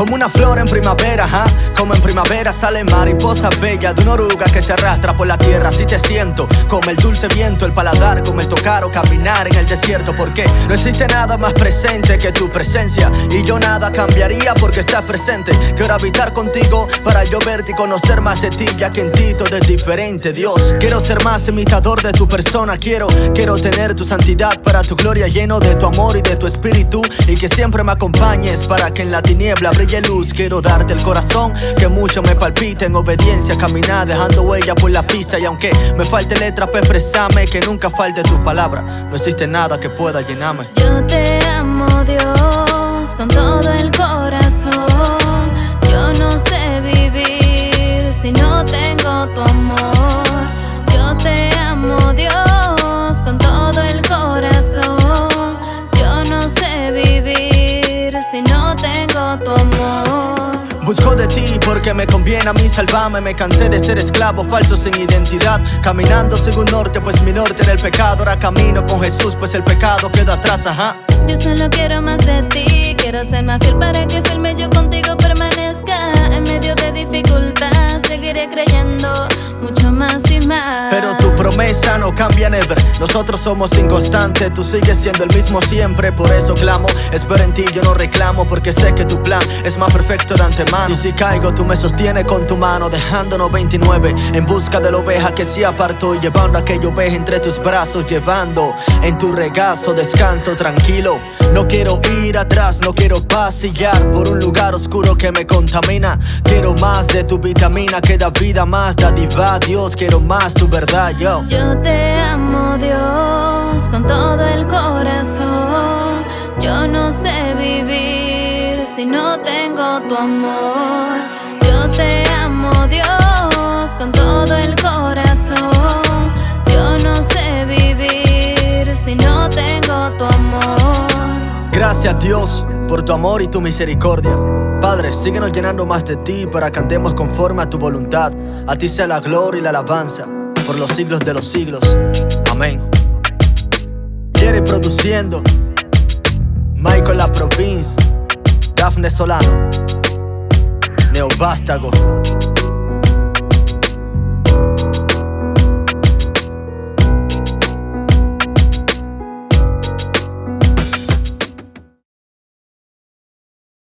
Como una flor en primavera, ¿ah? Como en primavera sale mariposa bella de una oruga que se arrastra por la tierra. Así te siento, como el dulce viento, el paladar, como el tocar o caminar en el desierto. Porque no existe nada más presente que tu presencia. Y yo nada cambiaría porque estás presente. Quiero habitar contigo para yo verte y conocer más de ti, ya que en ti diferente, Dios. Quiero ser más imitador de tu persona. Quiero, quiero tener tu santidad para tu gloria, lleno de tu amor y de tu espíritu. Y que siempre me acompañes para que en la tiniebla brille quiero darte el corazón que mucho me palpita en obediencia, caminar dejando huella por la pista y aunque me falte letra para expresarme, que nunca falte tu palabra, no existe nada que pueda llenarme. Yo te amo Dios con todo el corazón, yo no sé vivir si no tengo tu amor. Yo te amo Dios con todo el corazón, yo no sé vivir si no amor. Busco de ti porque me conviene a mí salvarme. Me cansé de ser esclavo, falso sin identidad. Caminando según norte, pues mi norte era el pecado. Ahora camino con Jesús, pues el pecado queda atrás, ajá. Yo solo quiero más de ti Quiero ser más fiel para que firme yo contigo permanezca En medio de dificultad seguiré creyendo mucho más y más. Pero tu promesa no cambia never. Nosotros somos inconstantes, tú sigues siendo el mismo siempre. Por eso clamo, espero en ti, yo no reclamo Porque sé que tu plan es más perfecto de antemano. Y si caigo, tú me sostienes con tu mano Dejándonos 29 en busca de la oveja que se apartó Y llevando aquella oveja entre tus brazos Llevando en tu regazo descanso tranquilo. No quiero ir atrás, no quiero pasillar Por un lugar oscuro que me contamina Quiero más de tu vitamina que da vida más. Dadiva, Dios, quiero más tu verdad, yo. Yo te amo Dios con todo el corazón. Yo no sé vivir si no tengo tu amor. Yo te amo Dios con todo el corazón. Yo no sé vivir si no tengo tu amor. Gracias Dios por tu amor y tu misericordia. Padre, síguenos llenando más de ti para que andemos conforme a tu voluntad. A ti sea la gloria y la alabanza por los siglos de los siglos. Amén. Quiere produciendo Michael La Province, Dafne Solano, Neovástago.